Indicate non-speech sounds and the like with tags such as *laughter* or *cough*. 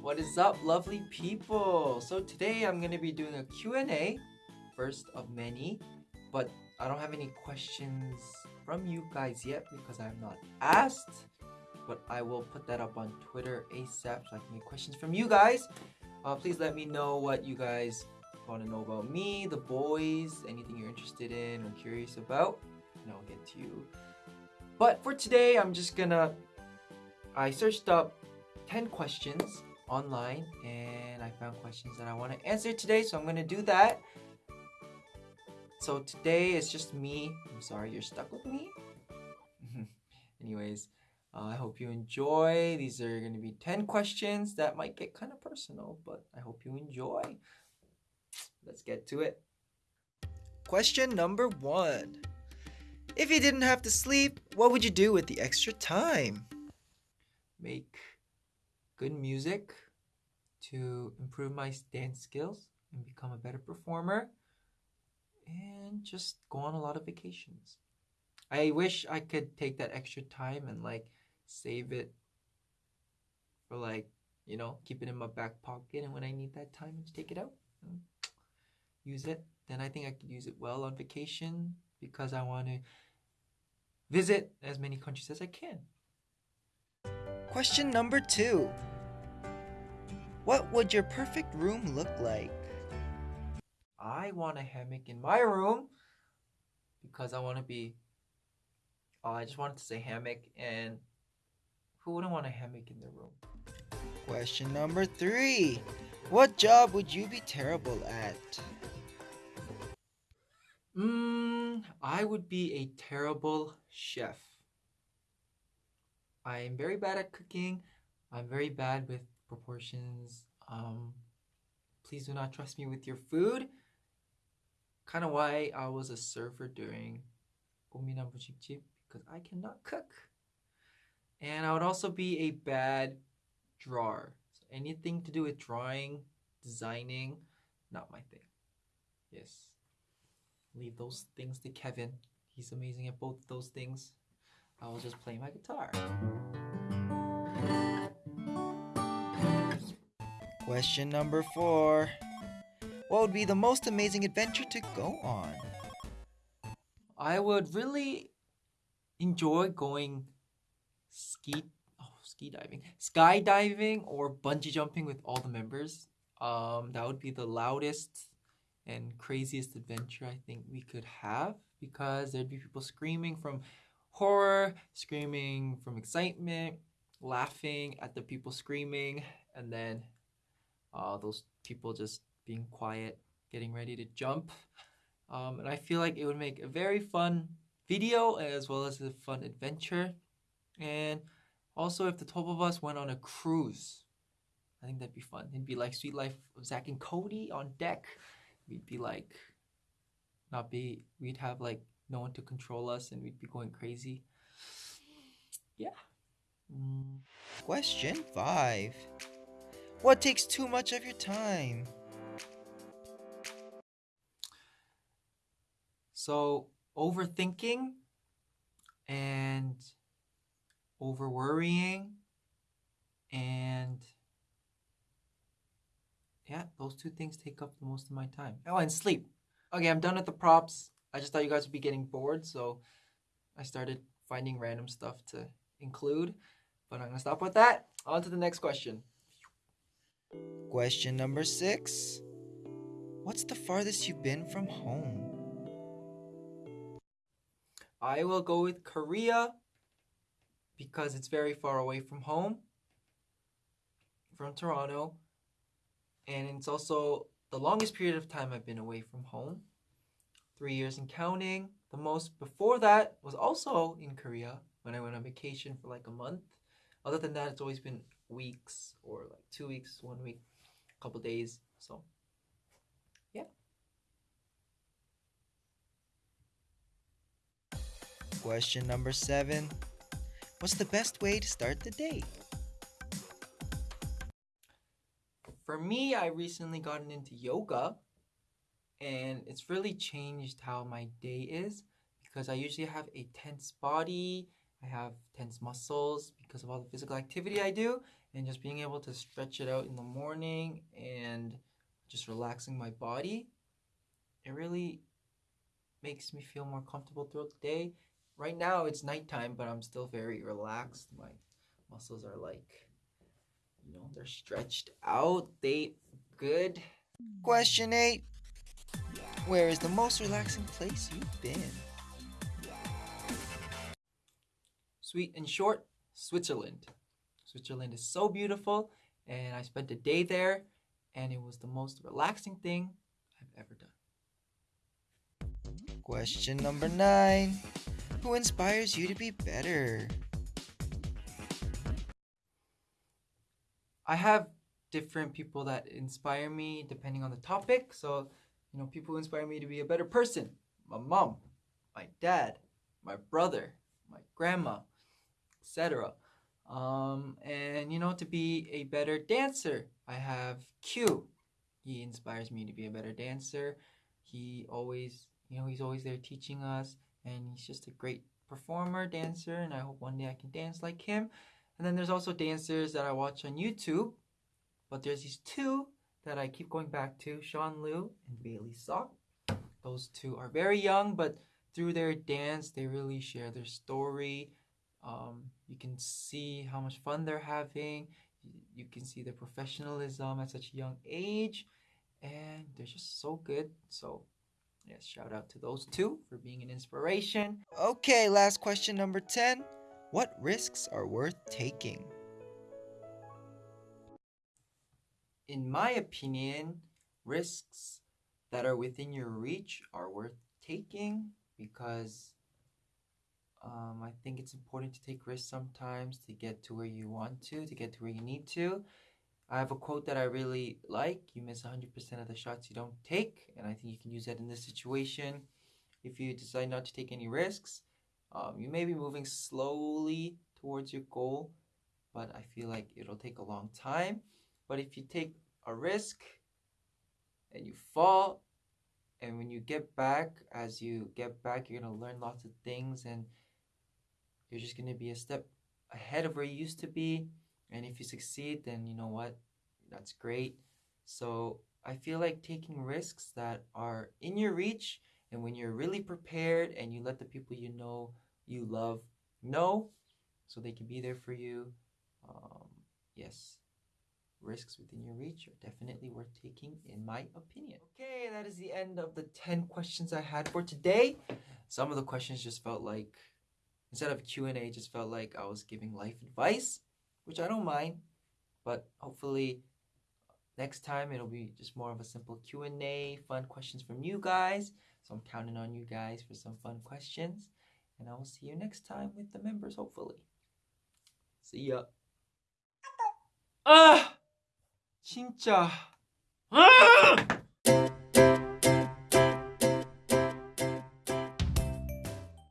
What is up, lovely people? So today I'm gonna be doing a Q&A, first of many, but I don't have any questions from you guys yet because I'm not asked. But I will put that up on Twitter ASAP so I can get questions from you guys. Uh, please let me know what you guys want to know about me, the boys, anything you're interested in or curious about, and I'll get to you. But for today, I'm just gonna. I searched up 10 questions online and I found questions that I want to answer today, so I'm gonna do that. So today it's just me. I'm sorry you're stuck with me. *laughs* Anyways, uh, I hope you enjoy. These are going to be 10 questions that might get kind of personal, but I hope you enjoy. Let's get to it. Question number one If you didn't have to sleep, what would you do with the extra time? Make good music to improve my dance skills and become a better performer, and just go on a lot of vacations. I wish I could take that extra time and like save it for like, you know, keep it in my back pocket and when I need that time, just take it out use it, then I think I could use it well on vacation because I want to visit as many countries as I can. Question number two What would your perfect room look like? I want a hammock in my room because I want to be. Oh, I just wanted to say hammock, and who wouldn't want a hammock in their room? Question number three What job would you be terrible at? Mm, I would be a terrible chef. I'm very bad at cooking. I'm very bad with proportions. Um, please do not trust me with your food. Kind of why I was a server during Bujikjip because I cannot cook. And I would also be a bad drawer. So anything to do with drawing, designing, not my thing. Yes leave those things to Kevin. He's amazing at both those things. I will just play my guitar. Question number four. What would be the most amazing adventure to go on? I would really enjoy going ski oh, ski diving, skydiving or bungee jumping with all the members. Um, that would be the loudest and craziest adventure I think we could have because there'd be people screaming from horror, screaming from excitement, laughing at the people screaming, and then uh, those people just being quiet, getting ready to jump. Um, and I feel like it would make a very fun video as well as a fun adventure. And also, if the 12 of us went on a cruise, I think that'd be fun. It'd be like Suite Life of Zack and Cody on deck we'd be like not be we'd have like no one to control us and we'd be going crazy yeah mm. question five what takes too much of your time so overthinking and over worrying and yeah, those two things take up the most of my time. Oh, and sleep. Okay, I'm done with the props. I just thought you guys would be getting bored, so I started finding random stuff to include. But I'm gonna stop with that. On to the next question. Question number six. What's the farthest you've been from home? I will go with Korea because it's very far away from home, from Toronto and it's also the longest period of time I've been away from home. Three years and counting. The most before that was also in Korea when I went on vacation for like a month. Other than that, it's always been weeks or like two weeks, one week, a couple days. So, yeah. Question number seven What's the best way to start the day? For me, I recently gotten into yoga and it's really changed how my day is because I usually have a tense body. I have tense muscles because of all the physical activity I do, and just being able to stretch it out in the morning and just relaxing my body, it really makes me feel more comfortable throughout the day. Right now it's nighttime, but I'm still very relaxed. My muscles are like, you know, they're stretched out. They good. Question eight. Where is the most relaxing place you've been? Sweet and short, Switzerland. Switzerland is so beautiful, and I spent a day there, and it was the most relaxing thing I've ever done. Question number nine. Who inspires you to be better? I have different people that inspire me depending on the topic. So, you know, people who inspire me to be a better person. My mom, my dad, my brother, my grandma, etc. Um, and you know, to be a better dancer, I have Q. He inspires me to be a better dancer. He always, you know, he's always there teaching us, and he's just a great performer, dancer, and I hope one day I can dance like him. And then there's also dancers that I watch on YouTube, but there's these two that I keep going back to, Sean Lew and Bailey Sok. Those two are very young, but through their dance, they really share their story. Um, you can see how much fun they're having. You can see their professionalism at such a young age, and they're just so good. So, yes, shout out to those two for being an inspiration. Okay, last question number 10. What risks are worth taking? In my opinion, risks that are within your reach are worth taking because um, I think it's important to take risks sometimes to get to where you want to, to get to where you need to. I have a quote that I really like You miss 100% of the shots you don't take, and I think you can use that in this situation. If you decide not to take any risks, um, you may be moving slowly towards your goal, but I feel like it'll take a long time. But if you take a risk and you fall, and when you get back, as you get back, you're going to learn lots of things and you're just going to be a step ahead of where you used to be. And if you succeed, then you know what? That's great. So I feel like taking risks that are in your reach and when you're really prepared and you let the people you know you love know so they can be there for you. Um, yes, risks within your reach are definitely worth taking in my opinion. Okay, that is the end of the 10 questions I had for today. Some of the questions just felt like instead of Q&A just felt like I was giving life advice, which I don't mind, but hopefully next time it'll be just more of a simple Q&A, fun questions from you guys. So I'm counting on you guys for some fun questions, and I will see you next time with the members hopefully. See ya. Ah! 진짜. 아!